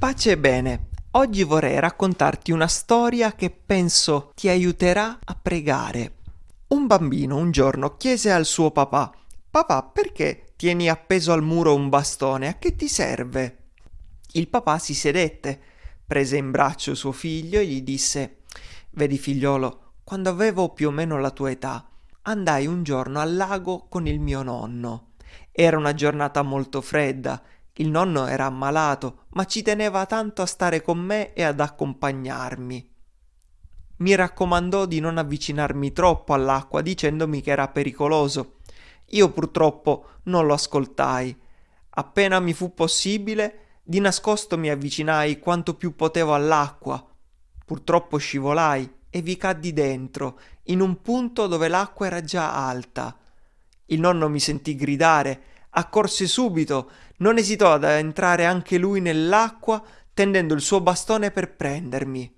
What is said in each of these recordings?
Pace e bene. Oggi vorrei raccontarti una storia che penso ti aiuterà a pregare. Un bambino un giorno chiese al suo papà: Papà, perché tieni appeso al muro un bastone? A che ti serve? Il papà si sedette, prese in braccio suo figlio e gli disse: Vedi, figliolo, quando avevo più o meno la tua età, andai un giorno al lago con il mio nonno. Era una giornata molto fredda il nonno era ammalato, ma ci teneva tanto a stare con me e ad accompagnarmi. Mi raccomandò di non avvicinarmi troppo all'acqua dicendomi che era pericoloso. Io purtroppo non lo ascoltai. Appena mi fu possibile, di nascosto mi avvicinai quanto più potevo all'acqua. Purtroppo scivolai e vi caddi dentro, in un punto dove l'acqua era già alta. Il nonno mi sentì gridare accorse subito, non esitò ad entrare anche lui nell'acqua, tendendo il suo bastone per prendermi.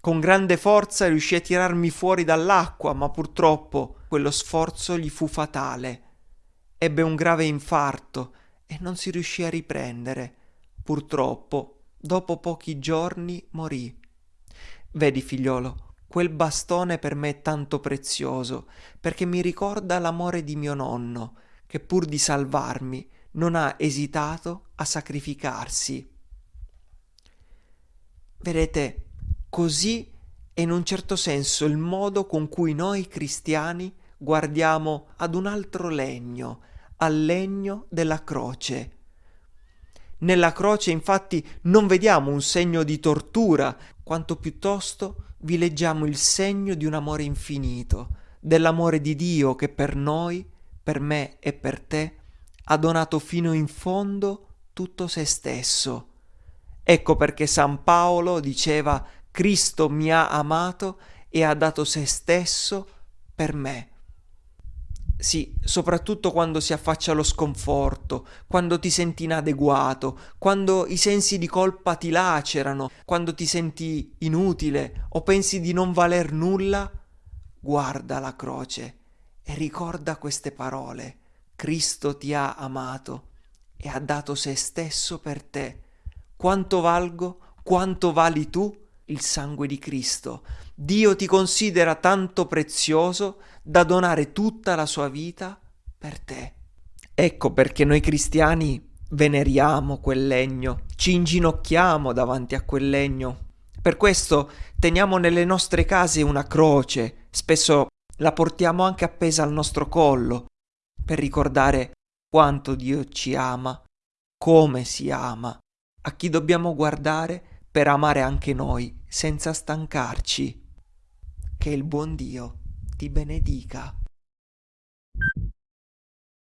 Con grande forza riuscì a tirarmi fuori dall'acqua, ma purtroppo quello sforzo gli fu fatale. Ebbe un grave infarto e non si riuscì a riprendere. Purtroppo, dopo pochi giorni, morì. Vedi, figliolo, quel bastone per me è tanto prezioso, perché mi ricorda l'amore di mio nonno, che pur di salvarmi non ha esitato a sacrificarsi. Vedete, così è in un certo senso il modo con cui noi cristiani guardiamo ad un altro legno, al legno della croce. Nella croce infatti non vediamo un segno di tortura, quanto piuttosto vi leggiamo il segno di un amore infinito, dell'amore di Dio che per noi per me e per te, ha donato fino in fondo tutto se stesso. Ecco perché San Paolo diceva Cristo mi ha amato e ha dato se stesso per me. Sì, soprattutto quando si affaccia lo sconforto, quando ti senti inadeguato, quando i sensi di colpa ti lacerano, quando ti senti inutile o pensi di non valer nulla, guarda la croce ricorda queste parole. Cristo ti ha amato e ha dato se stesso per te. Quanto valgo? Quanto vali tu? Il sangue di Cristo. Dio ti considera tanto prezioso da donare tutta la sua vita per te. Ecco perché noi cristiani veneriamo quel legno, ci inginocchiamo davanti a quel legno. Per questo teniamo nelle nostre case una croce, spesso la portiamo anche appesa al nostro collo per ricordare quanto Dio ci ama, come si ama, a chi dobbiamo guardare per amare anche noi senza stancarci. Che il buon Dio ti benedica.